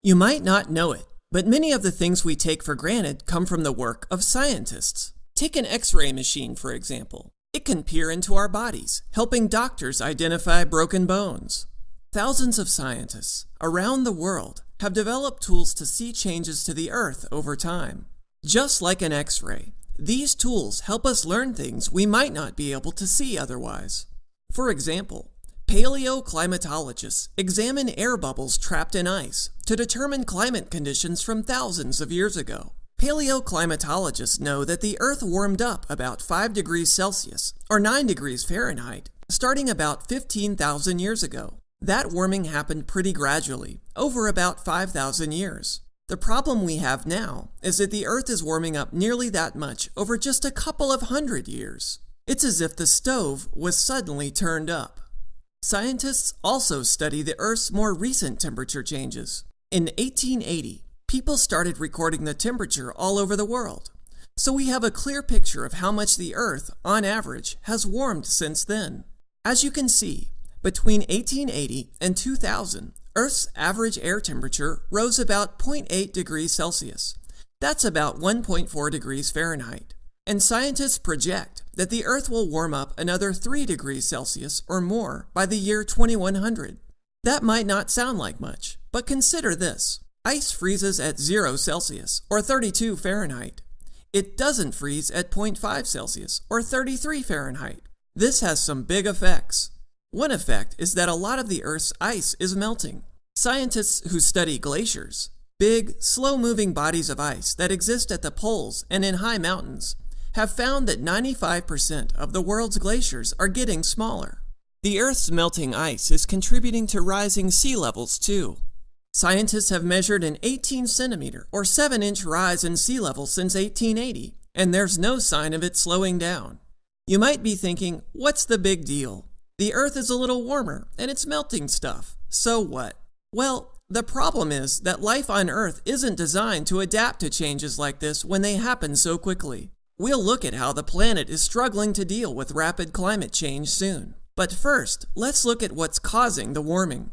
You might not know it, but many of the things we take for granted come from the work of scientists. Take an x-ray machine, for example. It can peer into our bodies, helping doctors identify broken bones. Thousands of scientists around the world have developed tools to see changes to the Earth over time. Just like an x-ray, these tools help us learn things we might not be able to see otherwise. For example, paleoclimatologists examine air bubbles trapped in ice to determine climate conditions from thousands of years ago. Paleoclimatologists know that the Earth warmed up about 5 degrees Celsius, or 9 degrees Fahrenheit, starting about 15,000 years ago. That warming happened pretty gradually, over about 5,000 years. The problem we have now is that the Earth is warming up nearly that much over just a couple of hundred years. It's as if the stove was suddenly turned up. Scientists also study the Earth's more recent temperature changes. In 1880, people started recording the temperature all over the world. So we have a clear picture of how much the Earth, on average, has warmed since then. As you can see, between 1880 and 2000, Earth's average air temperature rose about 0.8 degrees Celsius. That's about 1.4 degrees Fahrenheit. And scientists project that the Earth will warm up another 3 degrees Celsius or more by the year 2100. That might not sound like much, but consider this. Ice freezes at 0 Celsius or 32 Fahrenheit. It doesn't freeze at 0.5 Celsius or 33 Fahrenheit. This has some big effects. One effect is that a lot of the Earth's ice is melting. Scientists who study glaciers, big, slow-moving bodies of ice that exist at the poles and in high mountains, have found that 95% of the world's glaciers are getting smaller. The Earth's melting ice is contributing to rising sea levels too. Scientists have measured an 18 centimeter or 7 inch rise in sea level since 1880, and there's no sign of it slowing down. You might be thinking, what's the big deal? The Earth is a little warmer, and it's melting stuff. So what? Well, the problem is that life on Earth isn't designed to adapt to changes like this when they happen so quickly. We'll look at how the planet is struggling to deal with rapid climate change soon. But first, let's look at what's causing the warming.